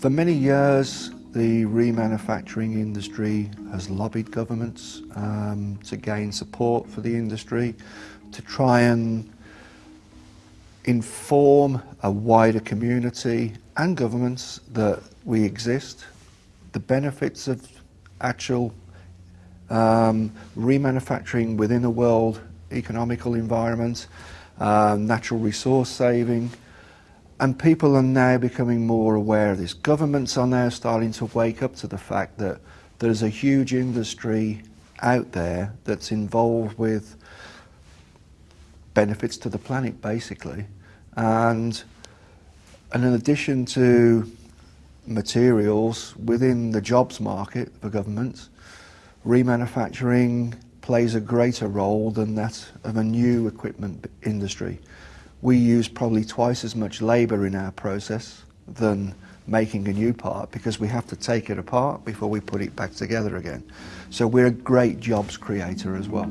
For many years, the remanufacturing industry has lobbied governments um, to gain support for the industry, to try and inform a wider community and governments that we exist, the benefits of actual um, remanufacturing within a world economical environment, uh, natural resource saving, and people are now becoming more aware of this. Governments are now starting to wake up to the fact that there's a huge industry out there that's involved with benefits to the planet basically and and in addition to materials within the jobs market for governments remanufacturing plays a greater role than that of a new equipment industry. We use probably twice as much labour in our process than making a new part because we have to take it apart before we put it back together again. So we're a great jobs creator as well.